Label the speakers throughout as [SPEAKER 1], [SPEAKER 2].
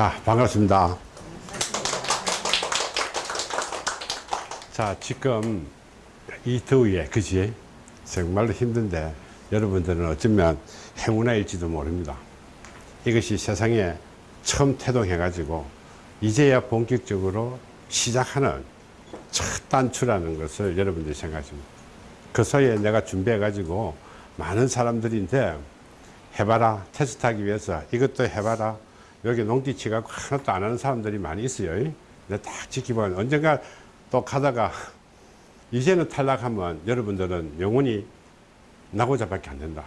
[SPEAKER 1] 자, 반갑습니다. 자, 지금 이 더위에, 그지? 정말로 힘든데 여러분들은 어쩌면 행운아일지도 모릅니다. 이것이 세상에 처음 태동해 가지고 이제야 본격적으로 시작하는 첫 단추라는 것을 여러분들이 생각하십니다. 그 사이에 내가 준비해 가지고 많은 사람들인데 해봐라 테스트하기 위해서 이것도 해봐라 여기 치갖고 하나도 안 하는 사람들이 많이 있어요. 근데 딱 지키면 언젠가 또 가다가 이제는 탈락하면 여러분들은 영원히 나고자 밖에 안 된다.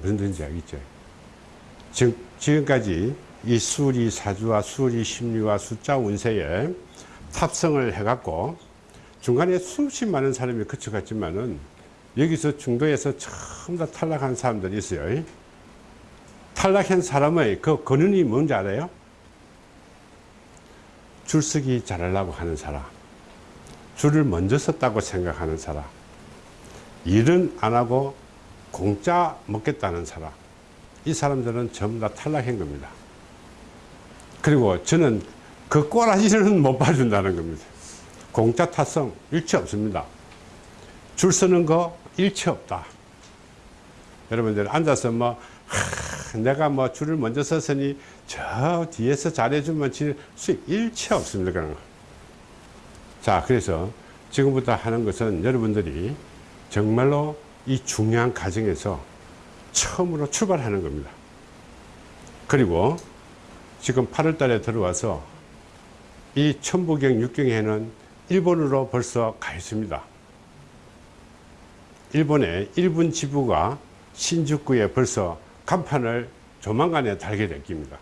[SPEAKER 1] 무슨 뜻인지 알겠죠? 지금, 지금까지 이 수리 사주와 수리 심리와 숫자 운세에 탑승을 해갖고 중간에 수십 많은 사람이 거쳐갔지만은 여기서 중도에서 처음 다 탈락한 사람들이 있어요. 탈락한 사람의 그 근원이 뭔지 알아요? 줄서기 잘하려고 하는 사람. 줄을 먼저 섰다고 생각하는 사람. 일은 안 하고 공짜 먹겠다는 사람. 이 사람들은 전부 다 탈락한 겁니다. 그리고 저는 그 꼬라지는 못 봐준다는 겁니다. 공짜 탔성 일체 없습니다. 줄 서는 거 일체 없다. 여러분들 앉아서 뭐 하, 내가 뭐 줄을 먼저 섰으니 저 뒤에서 잘해주면 수익 일체 없습니다. 그런 거. 자, 그래서 지금부터 하는 것은 여러분들이 정말로 이 중요한 과정에서 처음으로 출발하는 겁니다. 그리고 지금 8월 달에 들어와서 이 천부경 육경에는 일본으로 벌써 가 있습니다. 일본의 일본 지부가 신주쿠에 벌써 간판을 조만간에 달게 될 겁니다.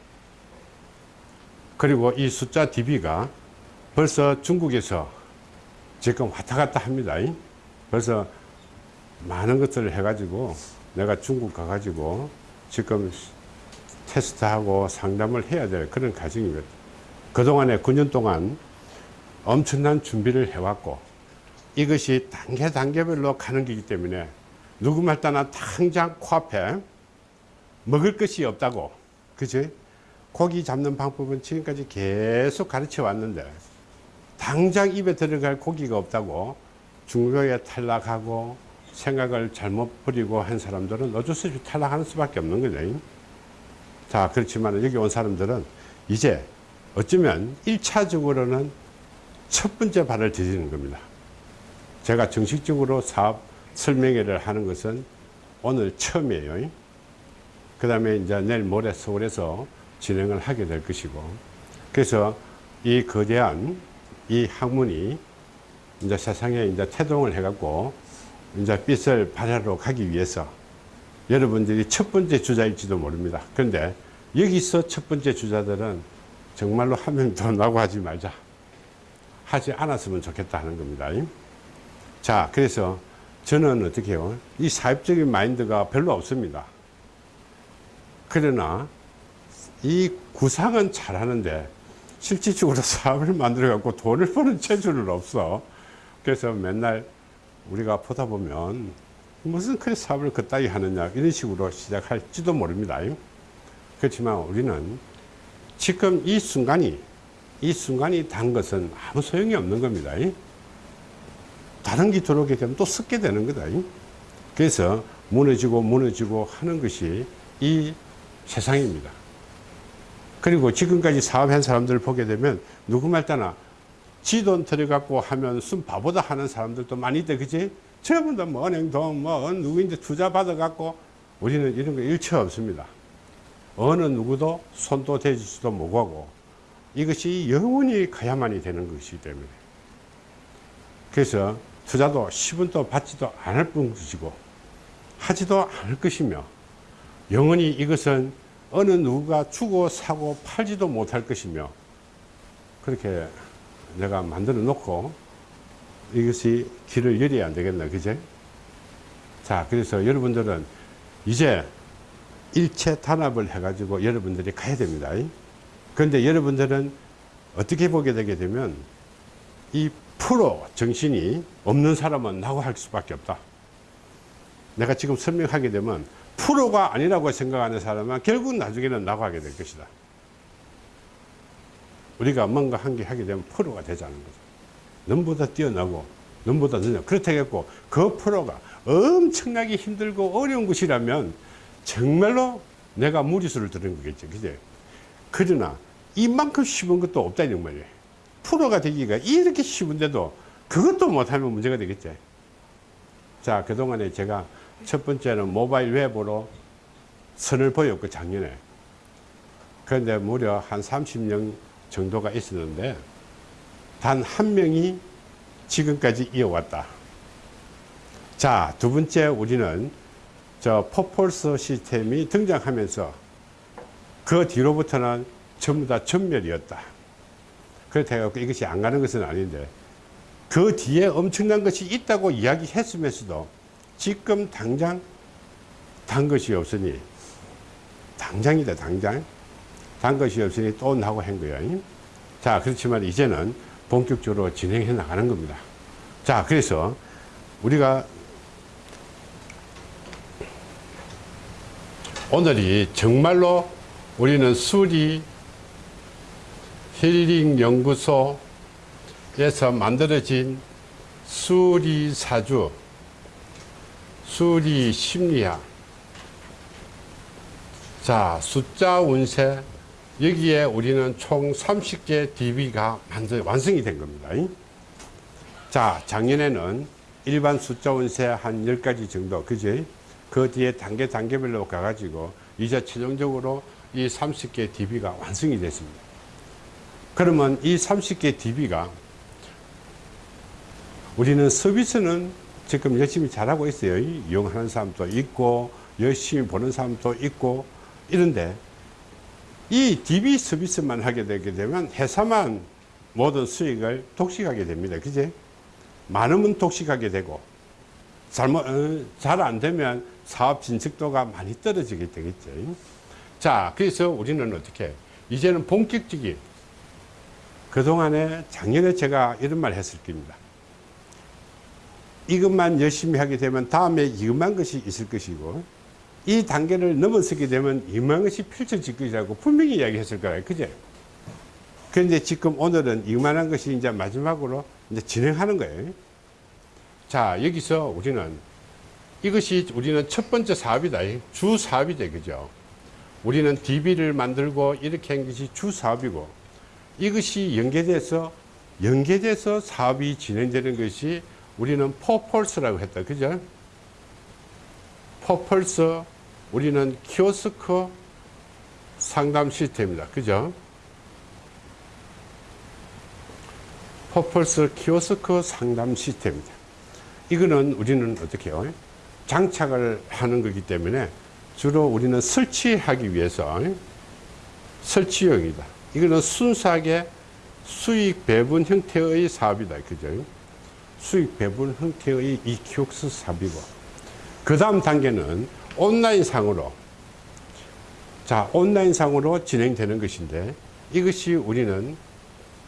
[SPEAKER 1] 그리고 이 숫자 DB가 벌써 중국에서 지금 왔다 갔다 합니다. 벌써 많은 것들을 해가지고 내가 중국 가가지고 지금 테스트하고 상담을 해야 될 그런 과정입니다. 그동안에 9년 동안 엄청난 준비를 해왔고 이것이 단계 단계별로 가는 거기 때문에 누구 말 따나 당장 코앞에 먹을 것이 없다고 그치? 고기 잡는 방법은 지금까지 계속 가르쳐 왔는데 당장 입에 들어갈 고기가 없다고 중도에 탈락하고 생각을 잘못 버리고 한 사람들은 어쩔 수 없이 탈락하는 수밖에 없는 거죠 자 그렇지만 여기 온 사람들은 이제 어쩌면 1차적으로는 첫 번째 발을 디디는 겁니다. 제가 정식적으로 사업 설명회를 하는 것은 오늘 처음이에요. 그 다음에 이제 내일 모레 서울에서 진행을 하게 될 것이고 그래서 이 거대한 이 학문이 이제 세상에 이제 태동을 해갖고 이제 빛을 발하러 가기 위해서 여러분들이 첫 번째 주자일지도 모릅니다. 그런데 여기서 첫 번째 주자들은 정말로 하면 더 나고 하지 말자. 하지 않았으면 좋겠다 하는 겁니다. 자, 그래서 저는 어떻게 해요? 이 사업적인 마인드가 별로 없습니다. 그러나 이 구상은 잘하는데 실질적으로 사업을 만들어 갖고 돈을 버는 재주는 없어. 그래서 맨날 우리가 보다 보면 무슨 그 사업을 그따위 하느냐 이런 식으로 시작할지도 모릅니다. 그렇지만 우리는 지금 이 순간이 이 순간이 단 것은 아무 소용이 없는 겁니다. 다른 게 들어오게 되면 또 섞게 되는 거다. 그래서 무너지고 무너지고 하는 것이 이 세상입니다. 그리고 지금까지 사업한 사람들을 보게 되면 누구 말따나 지 돈 들여갖고 하면 순 바보다 하는 사람들도 많이 있대, 그지? 전부 다뭐 은행 돈, 뭐 누구인데 투자 받아갖고 우리는 이런 거 일체 없습니다. 어느 누구도 손도 대지지도 못하고 이것이 영원히 가야만이 되는 것이기 때문에 그래서 투자도 10원도 받지도 않을 뿐이고 하지도 않을 것이며 영원히 이것은 어느 누가 주고 사고 팔지도 못할 것이며 그렇게 내가 만들어 놓고 이것이 길을 열어야 안 되겠나 그제 자 그래서 여러분들은 이제 일체 단합을 해 가지고 여러분들이 가야 됩니다. 그런데 여러분들은 어떻게 보게 되게 되면 이 프로 정신이 없는 사람은 나고 할 수밖에 없다. 내가 지금 설명하게 되면 프로가 아니라고 생각하는 사람은 결국 나중에는 나고 하게 될 것이다. 우리가 뭔가 한개 하게 되면 프로가 되자는 거죠. 넘보다 뛰어나고 넘보다 늦냐. 그렇다고 했고 그 프로가 엄청나게 힘들고 어려운 것이라면 정말로 내가 무리수를 두는 거겠죠. 그제? 그러나 이만큼 쉬운 것도 없다 이 말이에요. 프로가 되기가 이렇게 쉬운데도 그것도 못하면 문제가 되겠지. 자, 그동안에 제가 첫 번째는 모바일 웹으로 선을 보였고, 작년에. 그런데 무려 한 30명 정도가 있었는데, 단 한 명이 지금까지 이어왔다. 자, 두 번째 우리는 저 포폴스 시스템이 등장하면서 그 뒤로부터는 전부 다 전멸이었다. 그렇다고 이것이 안 가는 것은 아닌데 그 뒤에 엄청난 것이 있다고 이야기했으면서도 지금 당장 단 것이 없으니 당장이다 당장. 단 것이 없으니 또 나고 한 거예요. 자 그렇지만 이제는 본격적으로 진행해 나가는 겁니다. 자 그래서 우리가 오늘이 정말로 우리는 수리 힐링 연구소에서 만들어진 수리 사주, 수리 심리학, 자 숫자 운세 여기에 우리는 총 30개 DB가 완성이 된 겁니다. 자 작년에는 일반 숫자 운세 한 10가지 정도 그지? 그 뒤에 단계 단계별로 가가지고 이제 최종적으로 이 30개 DB가 완성이 됐습니다. 그러면 이 30개 DB가 우리는 서비스는 지금 열심히 잘하고 있어요. 이용하는 사람도 있고, 열심히 보는 사람도 있고, 이런데 이 DB 서비스만 하게 되게 되면 회사만 모든 수익을 독식하게 됩니다. 그제? 많으면 독식하게 되고, 잘못, 어, 잘안 되면 사업 진척도가 많이 떨어지게 되겠죠. 자, 그래서 우리는 어떻게, 이제는 본격적인 그동안에 작년에 제가 이런 말 했을 겁니다. 이것만 열심히 하게 되면 다음에 이만한 것이 있을 것이고 이 단계를 넘어서게 되면 이만한 것이 펼쳐질 것이라고 분명히 이야기했을 거예요. 그제? 그런데 지금 오늘은 이만한 것이 이제 마지막으로 이제 진행하는 거예요. 자, 여기서 우리는 이것이 우리는 첫 번째 사업이다. 주 사업이다. 그죠? 우리는 DB를 만들고 이렇게 한 것이 주 사업이고 이것이 연계돼서 연계돼서 사업이 진행되는 것이 우리는 포펄스라고 했다. 그죠? 포펄스 우리는 키오스크 상담 시스템입니다. 그죠? 포펄스 키오스크 상담 시스템입니다. 이거는 우리는 어떻게 해요? 장착을 하는 거기 때문에 주로 우리는 설치하기 위해서 설치용이다. 이거는 순수하게 수익 배분 형태의 사업이다. 그죠? 수익 배분 형태의 이 키오스크 사업이고. 그 다음 단계는 온라인 상으로. 자, 온라인 상으로 진행되는 것인데 이것이 우리는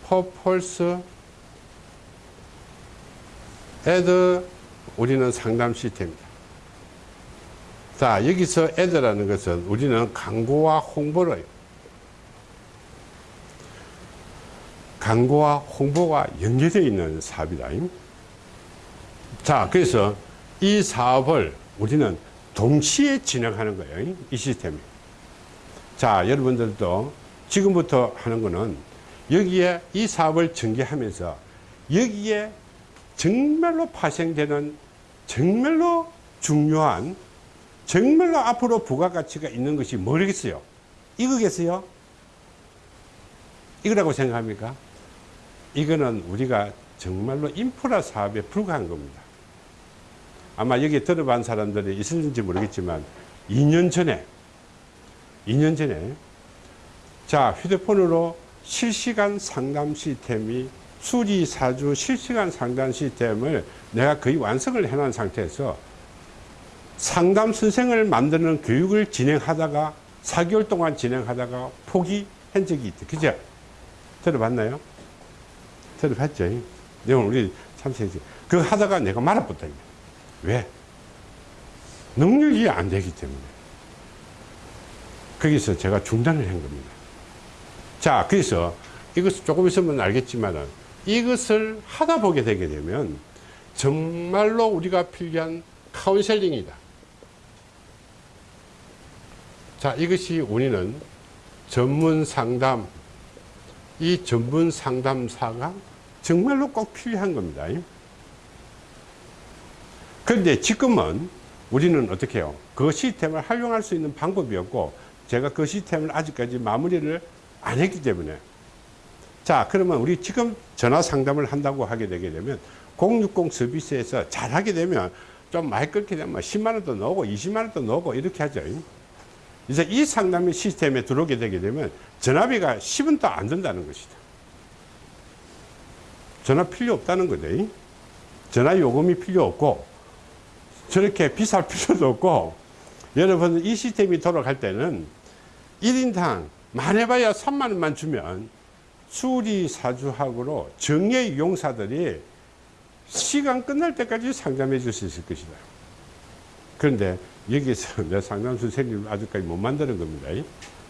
[SPEAKER 1] 퍼펄스 애드 우리는 상담 시스템입니다. 자, 여기서 애드라는 것은 우리는 광고와 홍보를 광고와 홍보가 연계되어 있는 사업이다. 자, 그래서 이 사업을 우리는 동시에 진행하는 거예요. 이 시스템이. 자, 여러분들도 지금부터 하는 거는 여기에 이 사업을 전개하면서 여기에 정말로 파생되는 정말로 중요한 정말로 앞으로 부가가치가 있는 것이 뭐겠어요? 이거겠어요? 이거라고 생각합니까? 이거는 우리가 정말로 인프라 사업에 불과한 겁니다. 아마 여기 들어본 사람들이 있을지 모르겠지만 2년 전에 2년 전에 자 휴대폰으로 실시간 상담 시스템이 수리 사주 실시간 상담 시스템을 내가 거의 완성을 해놓은 상태에서 상담 선생을 만드는 교육을 진행하다가 4개월 동안 진행하다가 포기한 적이 있다. 그죠? 들어봤나요? 들어봤죠? 내용 우리 참석했지. 그거 하다가 내가 말아붙다. 왜? 능력이 안 되기 때문에. 거기서 제가 중단을 한 겁니다. 자, 그래서 이것을 조금 있으면 알겠지만은 이것을 하다 보게 되게 되면 정말로 우리가 필요한 카운셀링이다. 자, 이것이 우리는 전문 상담, 이 전문 상담사가 정말로 꼭 필요한 겁니다. 그런데 지금은 우리는 어떻게 해요? 그 시스템을 활용할 수 있는 방법이 없고 제가 그 시스템을 아직까지 마무리를 안 했기 때문에 자 그러면 우리 지금 전화 상담을 한다고 하게 되게 되면 060 서비스에서 잘 하게 되면 좀 많이 끓게 되면 10만 원도 넣고 20만 원도 넣고 이렇게 하죠 이제 이 상담 시스템에 들어오게 되게 되면 전화비가 10원도 안 든다는 것이다 전화 필요 없다는 거죠 전화 요금이 필요 없고 저렇게 비쌀 필요도 없고 여러분 이 시스템이 돌아갈 때는 1인당 많아봐야 3만 원만 주면 수리 사주학으로 정예 용사들이 시간 끝날 때까지 상담해 줄 수 있을 것이다. 그런데 여기서 내 상담 선생님 아직까지 못 만드는 겁니다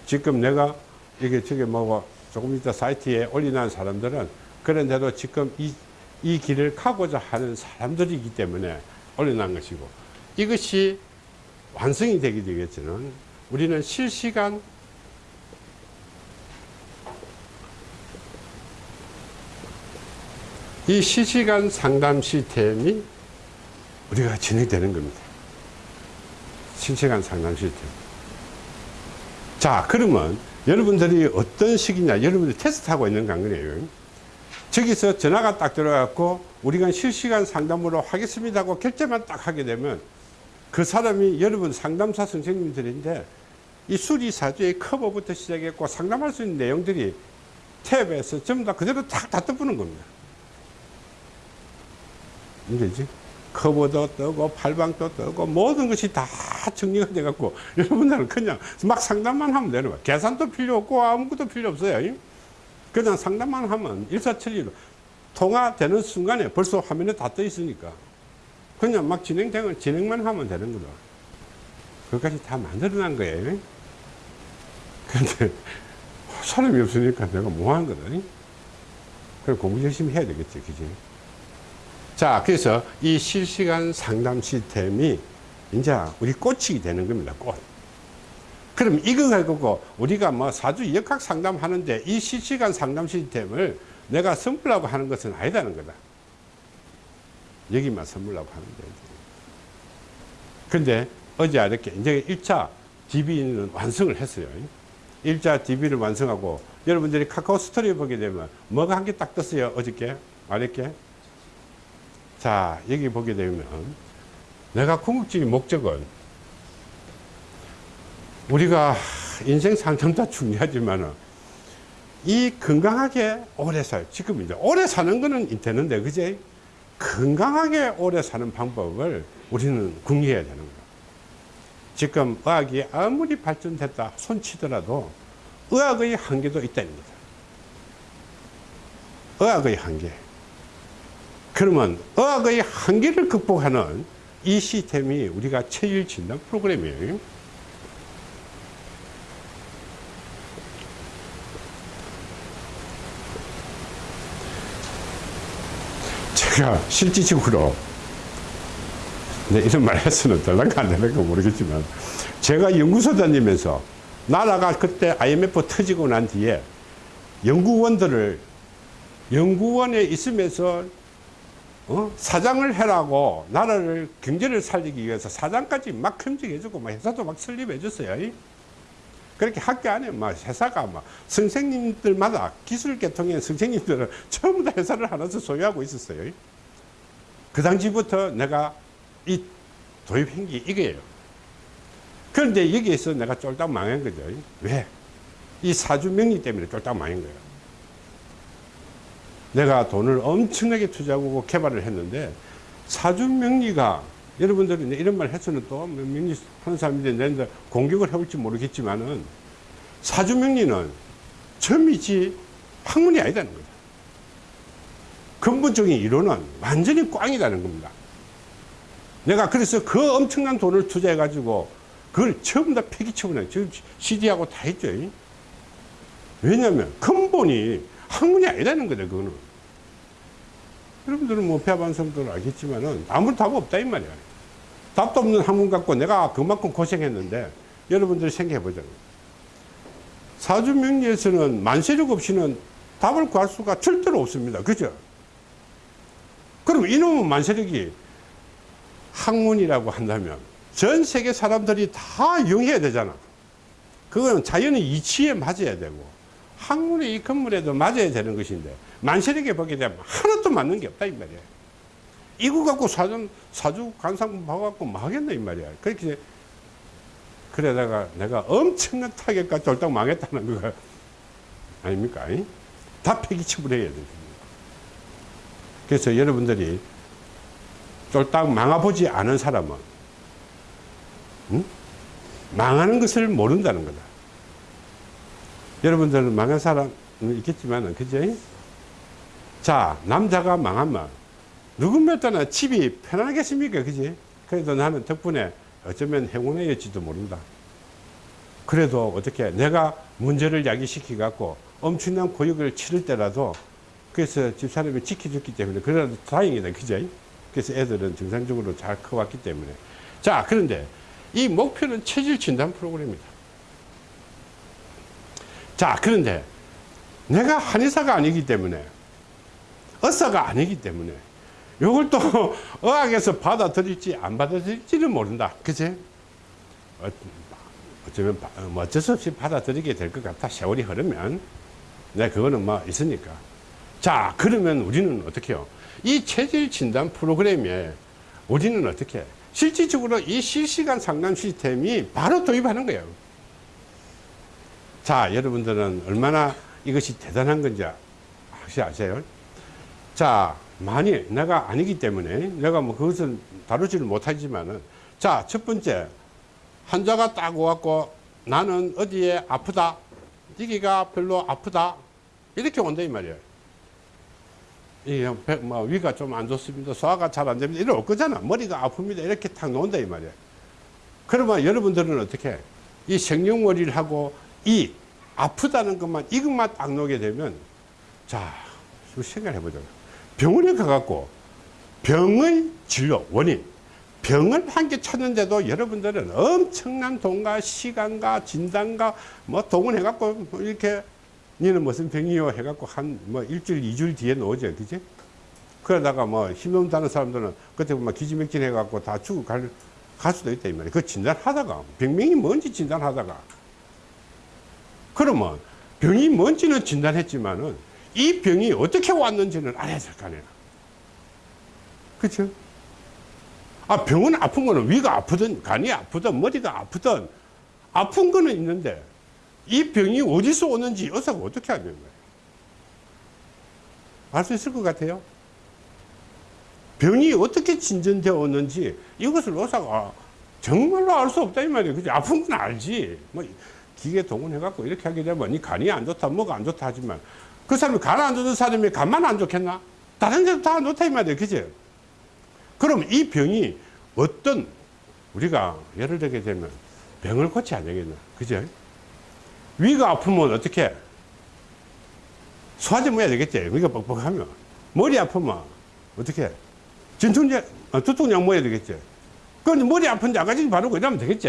[SPEAKER 1] 지금 내가 이게 저게 뭐고 조금 이따 사이트에 올리는 사람들은 그런데도 지금 이, 이 길을 가고자 하는 사람들이기 때문에 올려놓은 것이고 이것이 완성이 되게 되겠지는 우리는 실시간 이 실시간 상담 시스템이 우리가 진행되는 겁니다. 실시간 상담 시스템. 자, 그러면 여러분들이 어떤 식이냐, 여러분들이 테스트하고 있는 관건이에요. 저기서 전화가 딱 들어갖고 우리가 실시간 상담으로 하겠습니다 하고 결제만 딱 하게 되면 그 사람이 여러분 상담사 선생님들인데 이 수리사주의 커버부터 시작했고 상담할 수 있는 내용들이 탭에서 전부 다 그대로 딱다 떠보는 겁니다. 이제지 커버도 뜨고 팔방도 뜨고 모든 것이 다 정리가 돼 갖고 여러분들은 그냥 막 상담만 하면 되는 거야 계산도 필요 없고 아무것도 필요 없어요 그냥 상담만 하면 일사천리로 통화되는 순간에 벌써 화면에 다 떠 있으니까 그냥 막 진행되면 진행만 하면 되는 거다 그것까지 다 만들어 놓은 거예요 근데 사람이 없으니까 내가 뭐 하는 거다 그래 공부 열심히 해야 되겠지 그지 자, 그래서 이 실시간 상담 시스템이 이제 우리 꽃이 되는 겁니다. 꽃. 그럼 이거 가지고 우리가 뭐 사주 역학 상담하는데 이 실시간 상담 시스템을 내가 선물하고 하는 것은 아니다는 거다. 여기만 선물하고 하는데. 근데 어제 이렇게 이제 1차 DB는 완성을 했어요. 1차 DB를 완성하고 여러분들이 카카오 스토리 보게 되면 뭐가 한 개 딱 떴어요. 어저께. 어렵게. 자, 여기 보게 되면 내가 궁극적인 목적은 우리가 인생 상담 다 중요하지만 이 건강하게 오래 살, 지금 이제 오래 사는 거는 되는데, 그제? 건강하게 오래 사는 방법을 우리는 궁리해야 되는 거야. 지금 의학이 아무리 발전됐다 손치더라도 의학의 한계도 있다는 거다. 의학의 한계. 그러면 의학의 한계를 극복하는 이 시스템이 우리가 체질 진단 프로그램이에요. 제가 실질적으로 네, 이런 말 해서는 될랑가 안 될랑가 모르겠지만 제가 연구소 다니면서 나라가 그때 IMF 터지고 난 뒤에 연구원들을 연구원에 있으면서 어? 사장을 해라고 나라를 경제를 살리기 위해서 사장까지 막 겸직해주고 막 회사도 막 설립해줬어요. 그렇게 학교 안에 막 회사가 막 선생님들마다 기술 계통의 선생님들은 전부 다 회사를 하나씩 소유하고 있었어요. 그 당시부터 내가 이 도입한 게 이거예요. 그런데 여기에서 내가 쫄딱 망한 거죠. 왜? 이 사주 명리 때문에 쫄딱 망한 거예요. 내가 돈을 엄청나게 투자하고 개발을 했는데 사주 명리가 여러분들이 이런 말 했으면 또 명리 하는 사람인데 내가 공격을 해볼지 모르겠지만은 사주 명리는 점이지 학문이 아니다는 거다. 근본적인 이론은 완전히 꽝이라는 겁니다. 내가 그래서 그 엄청난 돈을 투자해 가지고 그걸 전부 다 폐기처분해. 지금 CD하고 다 했죠. 왜냐하면 근본이 학문이 아니라는 거다, 그거는. 여러분들은 뭐 폐반성도 알겠지만은 아무 답 없다, 이 말이야. 답도 없는 학문 갖고 내가 그만큼 고생했는데 여러분들 생각해 보자고요. 사주명리에서는 만세력 없이는 답을 구할 수가 절대로 없습니다. 그죠? 그럼 이놈은 만세력이 학문이라고 한다면 전 세계 사람들이 다 이용해야 되잖아. 그거는 자연의 이치에 맞아야 되고 학문의 이 건물에도 맞아야 되는 것인데 만세력에 보게 되면 하나도 맞는 게 없다 이 말이야. 이거 갖고 사주, 사주 관상 봐갖고 뭐 하겠나 이 말이야. 그렇게 그러다가 내가 엄청난 타격과 쫄딱 망했다는 거 아닙니까? 이? 다 폐기처분해야 됩니다. 그래서 여러분들이 쫄딱 망아보지 않은 사람은 응? 망하는 것을 모른다는 거다. 여러분들은 망한 사람 있겠지만은 그죠? 자 남자가 망하면 때나 집이 편하겠습니까? 그지? 그래도 나는 덕분에 어쩌면 행운이었지도 모른다. 그래도 어떻게 내가 문제를 야기시키 갖고 엄청난 고역을 치를 때라도 그래서 집사람이 지켜줬기 때문에 그래도 다행이다. 그죠? 그래서 애들은 정상적으로 잘 커왔기 때문에. 자, 그런데 이 목표는 체질 진단 프로그램입니다. 자, 그런데 내가 한의사가 아니기 때문에 의사가 아니기 때문에 이걸 또 의학에서 받아들일지 안 받아들일지는 모른다. 그치? 어, 어쩌면 바- 뭐 어쩔 수 없이 받아들이게 될 것 같아. 세월이 흐르면. 네, 그거는 뭐 있으니까. 자, 그러면 우리는 어떻게 해요? 이 체질 진단 프로그램에 우리는 어떻게 해? 실질적으로 이 실시간 상담 시스템이 바로 도입하는 거예요. 자, 여러분들은 얼마나 이것이 대단한 건지 혹시 아세요? 자, 만일 내가 아니기 때문에 내가 뭐 그것은 다루지를 못하지만은 자, 첫 번째 환자가 딱 와갖고 나는 어디에 아프다. 여기가 별로 아프다. 이렇게 온다 이 말이에요. 이게 배- 뭐 위가 좀 안 좋습니다. 소화가 잘 안 됩니다. 이럴 거잖아. 머리가 아픕니다. 이렇게 탁 놓는다 이 말이에요. 그러면 여러분들은 어떻게 해? 이 생룡머리를 하고 이 아프다는 것만 이것만 딱 놓게 되면 자, 좀 생각해 보자. 병원에 가갖고 병의 진료 원인 병을 한 개 찾는데도 여러분들은 엄청난 돈과 시간과 진단과 뭐 동원 해 갖고 뭐 이렇게 니는 무슨 병이요? 해 갖고 한 뭐 일주일 이주일 뒤에 나오죠 그지? 그러다가 뭐 힘없다는 사람들은 그때 보면 기지맥진 해 갖고 다 죽어 갈, 갈 수도 있다 이 말이야. 그 진단하다가 병명이 뭔지 진단하다가. 그러면 병이 뭔지는 진단했지만은 이 병이 어떻게 왔는지는 알아야 될 거 아니야 그쵸 아, 병은 아픈 거는 위가 아프든 간이 아프든 머리가 아프든 아픈 거는 있는데 이 병이 어디서 오는지 의사가 어떻게 하는 거예요? 알 수 있을 것 같아요? 병이 어떻게 진전되어 오는지 이것을 의사가 정말로 알 수 없다 이 말이에요. 그지? 아픈 건 알지. 뭐 기계 동원해갖고 이렇게 하게 되면 이 간이 안 좋다, 뭐가 안 좋다 하지만 그 사람이 간 안 좋은 사람이 간만 안 좋겠나? 다른 데도 다 안 좋다 이 말이에요. 그지? 그럼 이 병이 어떤 우리가 예를 들게 되면 병을 고쳐야 되겠나? 그죠 위가 아프면 어떻게? 소화제 먹어야 되겠지. 위가 뻑뻑하면. 머리 아프면 어떻게? 진통제 어, 두통약 먹어야 되겠지. 그럼 머리 아픈데 아가지 바르고 이러면 되겠지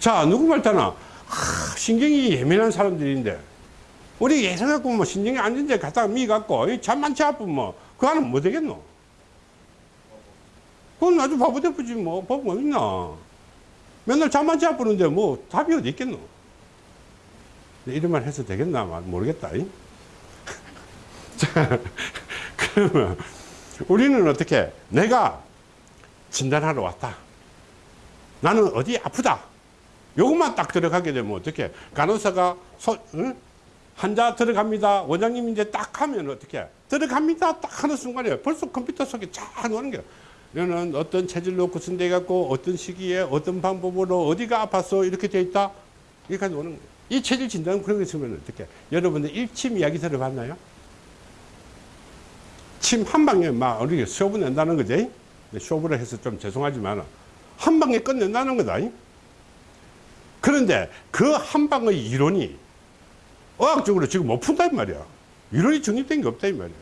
[SPEAKER 1] 자 누구 말따나 아, 신경이 예민한 사람들인데 우리 예상갖고 뭐 신경이 안 좋은데 갖다가 미 갖고 잠 많지 아프면 뭐, 그 안은 뭐 되겠노? 그건 아주 바보 대프지 뭐, 법뭐 있나? 맨날 잠 많지 아프는데 뭐 답이 어디 있겠노? 이런 말 해서 되겠나? 모르겠다. 이? 자, 그러면 우리는 어떻게, 내가 진단하러 왔다. 나는 어디 아프다. 요것만 딱 들어가게 되면 어떻게, 간호사가 소, 응? 환자 들어갑니다. 원장님 이제 딱 하면 어떻게 들어갑니다. 딱 하는 순간에 벌써 컴퓨터 속에 쫙 넣는 거야. 너는 어떤 체질로 구성돼 갖고 어떤 시기에 어떤 방법으로 어디가 아팠어 이렇게 돼 있다. 이렇게 노는 거야. 이 체질 진단 그런 거 있으면 어떻게 여러분들 일침 이야기 들어봤나요? 침 한 방에 막 우리 쇼부 낸다는 거지. 쇼부를 해서 좀 죄송하지만 한 방에 끝낸다는 거다. 그런데 그 한 방의 이론이 어학적으로 지금 못 푼다 이 말이야. 이론이 정립된 게 없다 이 말이야.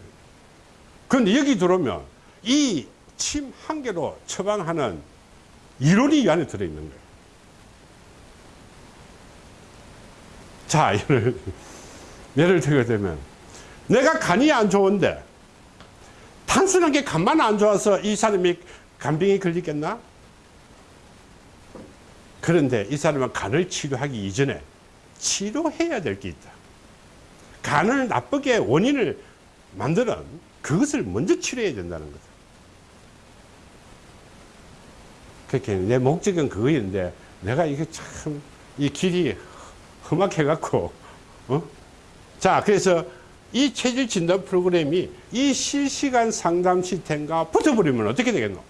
[SPEAKER 1] 그런데 여기 들어오면 이 침 한 개로 처방하는 이론이 이 안에 들어있는 거예요. 자, 예를, 예를 들게 되면 내가 간이 안 좋은데 단순하게 간만 안 좋아서 이 사람이 간병이 걸리겠나? 그런데 이 사람은 간을 치료하기 이전에 치료해야 될 게 있다. 간을 나쁘게 원인을 만드는 그것을 먼저 치료해야 된다는 거다. 그렇게 내 목적은 그거였는데 내가 이게 참 이 길이 험악해갖고 어? 자 그래서 이 체질 진단 프로그램이 이 실시간 상담 시스템과 붙어버리면 어떻게 되겠노?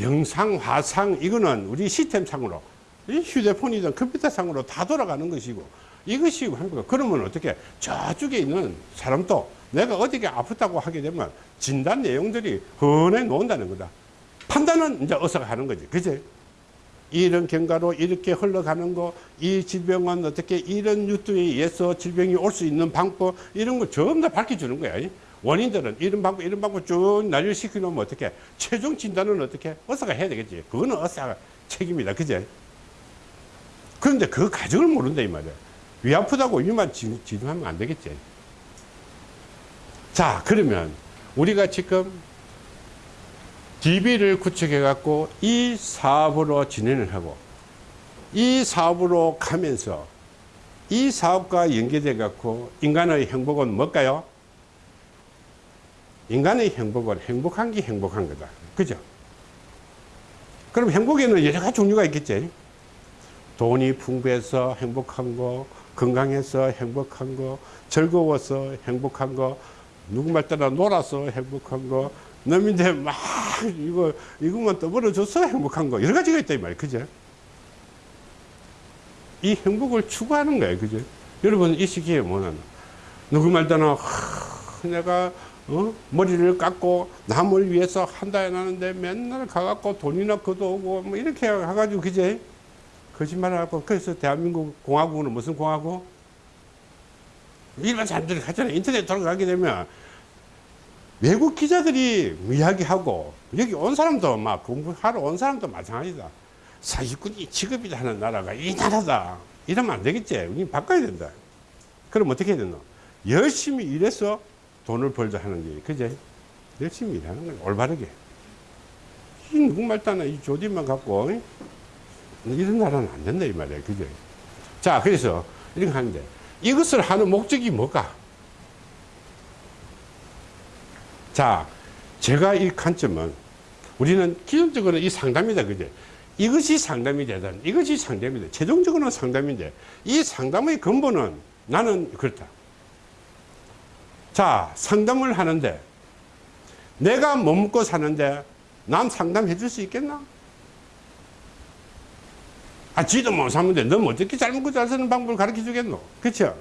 [SPEAKER 1] 영상, 화상 이거는 우리 시스템상으로 이 휴대폰이든 컴퓨터상으로 다 돌아가는 것이고 이것이 한거 그러면 어떻게 저쪽에 있는 사람도 내가 어디가 아프다고 하게 되면 진단 내용들이 흔해 놓는다는 거다. 판단은 이제 어서 하는 거지. 그지? 이런 경과로 이렇게 흘러가는 거, 이 질병은 어떻게 이런 유두에 의해서 질병이 올 수 있는 방법, 이런 거 전부 다 밝혀주는 거야. 원인들은 이런 방법, 이런 방법 쭉 난리시켜 놓으면 어떻게, 최종 진단은 어떻게, 어서가 해야 되겠지. 그거는 어서가 책임이다. 그제? 그런데 그 과정을 모른다, 이 말이야. 위 아프다고 위만 지- 지도하면 안 되겠지. 자, 그러면 우리가 지금 DB를 구축해 갖고 이 사업으로 진행을 하고 이 사업으로 가면서 이 사업과 연계돼 갖고 인간의 행복은 뭘까요? 인간의 행복은 행복한 게 행복한 거다. 그죠? 그럼 행복에는 여러 가지 종류가 있겠지. 돈이 풍부해서 행복한 거, 건강해서 행복한 거, 즐거워서 행복한 거, 누구 말 따라 놀아서 행복한 거, 남인데 막 이거 이것만 떠벌어줘서 행복한 거 여러 가지가 있다 이 말이야, 그죠? 이 행복을 추구하는 거예요, 그죠? 여러분 이 시기에 뭐는 누구 말 따라 하, 내가 어? 머리를 깎고 남을 위해서 한다 해놨는데 맨날 가갖고 돈이나 걷어오고 뭐 이렇게 해가지고 그제 거짓말하고 그래서 대한민국 공화국은 무슨 공화국? 일반 사람들이 하잖아요. 인터넷 돌아가게 되면 외국 기자들이 이야기하고 여기 온 사람도 막 공부하러 온 사람도 마찬가지다. 사기꾼이 직업이다 하는 나라가 이 나라다. 이러면 안 되겠지. 우리 바꿔야 된다. 그럼 어떻게 해야 되노? 열심히 일해서 돈을 벌자 하는 게, 그제? 열심히 일하는 거야. 올바르게. 이 누구 말 따나 이 조디만 갖고, 이? 이런 나라는 안 된다, 이 말이야. 그제? 자, 그래서 이렇게 하는데, 이것을 하는 목적이 뭘까? 자, 제가 이 관점은 우리는 기본적으로 이 상담이다, 그제? 이것이 상담이 되든 이것이 상담이 돼. 최종적으로는 상담인데 이 상담의 근본은 나는 그렇다. 자, 상담을 하는데 내가 못 먹고 사는데 남 상담해 줄 수 있겠나? 아, 지도 못 사는데 넌 어떻게 잘 먹고 잘 사는 방법을 가르쳐 주겠노? 그쵸?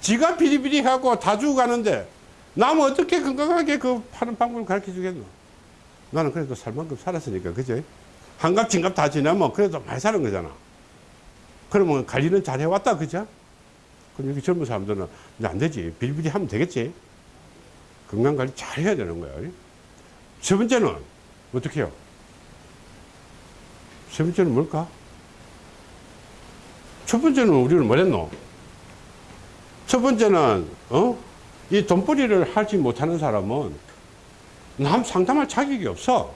[SPEAKER 1] 지가 비리비리하고 다 죽어가는데 남 어떻게 건강하게 그 파는 방법을 가르쳐 주겠노? 나는 그래도 살 만큼 살았으니까, 그죠? 한갑, 진갑 다 지나면 그래도 많이 사는 거잖아. 그러면 관리는 잘 해왔다, 그죠? 그럼 여기 젊은 사람들은 이제 안 되지. 비리비리 하면 되겠지. 건강 관리 잘 해야 되는 거야. 세 번째는 어떻게 해요? 세 번째는 뭘까? 첫 번째는 우리는 뭐랬노? 첫 번째는, 어? 이 돈벌이를 하지 못하는 사람은 남 상담할 자격이 없어.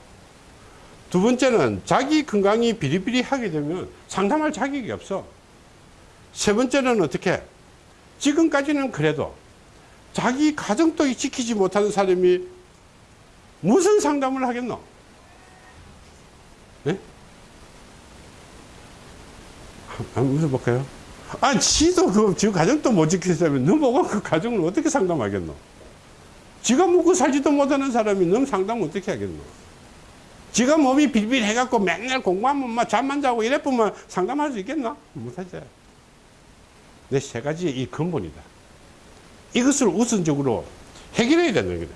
[SPEAKER 1] 두 번째는 자기 건강이 비리비리하게 되면 상담할 자격이 없어. 세 번째는 어떻게? 지금까지는 그래도 자기 가정도 지키지 못하는 사람이 무슨 상담을 하겠노? 네? 한번 물어볼까요? 아, 지도 그, 지금 가정도 못 지키려면 너 보고 그 가정을 어떻게 상담하겠노? 지가 먹고 살지도 못하는 사람이 넌 상담 어떻게 하겠노? 지가 몸이 빌빌해갖고 맨날 공부하면 막 잠만 자고 이래보면 상담할 수 있겠나? 못하지. 내 세 가지 이 근본이다. 이것을 우선적으로 해결해야 되는 거다.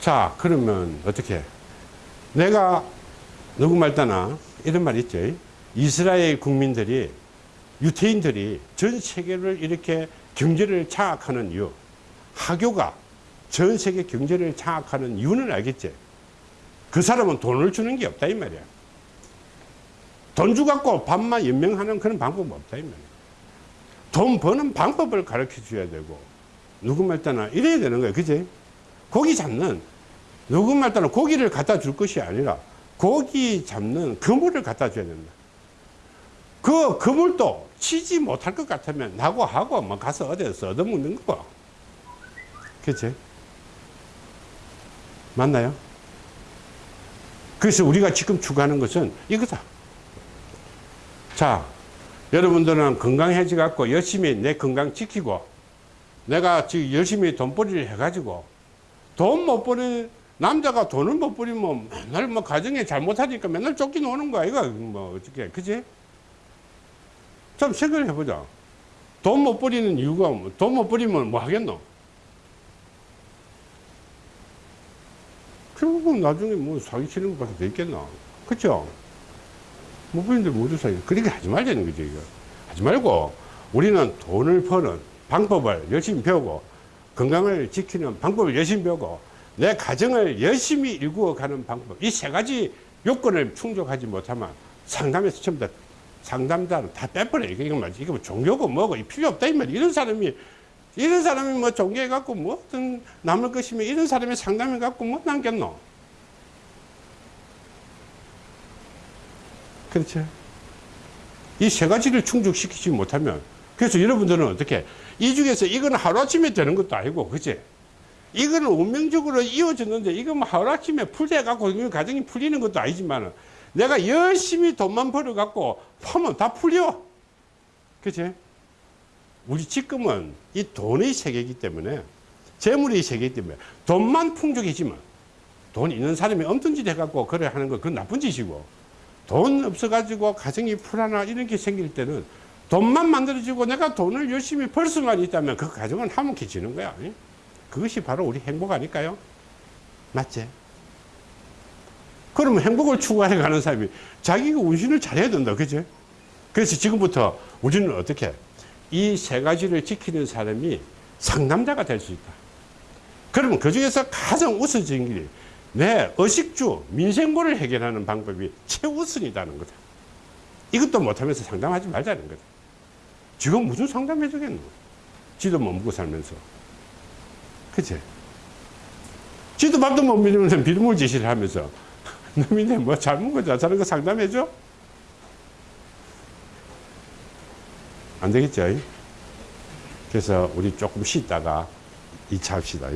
[SPEAKER 1] 자, 그러면 어떻게? 내가 누구 말따나 이런 말 있죠. 이스라엘 국민들이 유태인들이 전 세계를 이렇게 경제를 장악하는 이유, 하교가 전 세계 경제를 장악하는 이유는 알겠지? 그 사람은 돈을 주는 게 없다 이 말이야. 돈 주갖고 밥만 연명하는 그런 방법은 없다 이 말이야. 돈 버는 방법을 가르쳐 줘야 되고 누구 말 때나 이래야 되는 거야 그지? 고기 잡는 누구 말 때나 고기를 갖다 줄 것이 아니라 고기 잡는 그물을 갖다 줘야 된다. 그 그물도 치지 못할 것 같으면 나고 하고 뭐 가서 어디서 얻어먹는 거고. 그치? 맞나요? 그래서 우리가 지금 추구하는 것은 이거다. 자, 여러분들은 건강해지 갖고 열심히 내 건강 지키고 내가 지금 열심히 돈벌이를 해가지고 돈못 버는 남자가 돈을 못 버리면 맨날 뭐 가정에 잘못하니까 맨날 쫓겨노는 거야. 이거 뭐 어떻게, 그지? 좀 생각을 해보자. 돈못 버리는 이유가, 돈못 버리면 뭐 하겠노? 결국은 나중에 뭐 사기치는 것 같아 돼 있겠나? 그쵸? 못 버리는데 모두 사기. 그렇게 하지 말자는 거죠, 이거. 하지 말고, 우리는 돈을 버는 방법을 열심히 배우고, 건강을 지키는 방법을 열심히 배우고, 내 가정을 열심히 일구어가는 방법. 이 세 가지 요건을 충족하지 못하면 상담에서 다 상담자는 다 빼버려. 이거, 이거 말지. 이거 뭐 종교고 뭐고 이 필요 없다. 이 말이야. 이런 사람이, 이런 사람이 뭐 종교해 갖고 뭐 어떤 남을 것이면 이런 사람이 상담해 갖고 뭐 남겠노? 그렇죠. 이 세 가지를 충족시키지 못하면 그래서 여러분들은 어떻게 이 중에서 이거는 하루아침에 되는 것도 아니고 그치? 이거는 운명적으로 이어졌는데 이거 뭐 하루아침에 풀려 갖고 이 가정이 풀리는 것도 아니지만 내가 열심히 돈만 벌어 갖고 파면 다 풀려. 그치? 우리 지금은 이 돈의 세계이기 때문에 재물의 세계이기 때문에 돈만 풍족해지면 돈 있는 사람이 엄청 짓 해갖고 그래 하는 거 그건 나쁜 짓이고 돈 없어가지고 가정이 불안하 이런 게 생길 때는 돈만 만들어지고 내가 돈을 열심히 벌 수만 있다면 그 가정은 화목해지는 거야. 예? 그것이 바로 우리 행복 아닐까요? 맞지? 그러면 행복을 추구해 가는 사람이 자기가 운신을 잘해야 된다. 그지? 그래서 지금부터 우리는 어떻게 이 세 가지를 지키는 사람이 상남자가 될 수 있다. 그러면 그 중에서 가장 우선적인 길이 내 의식주, 민생고를 해결하는 방법이 최우선이라는 거다. 이것도 못하면서 상담하지 말자는 거다. 지금 무슨 상담해 주겠노? 지도 못 먹고 살면서. 그치? 지도 밥도 못 먹으면서 비밀 지시를 하면서 놈이네 뭐 잘못 거자 저런 거 상담해 줘? 안 되겠죠? 그래서 우리 조금 쉬다가 2차 합시다.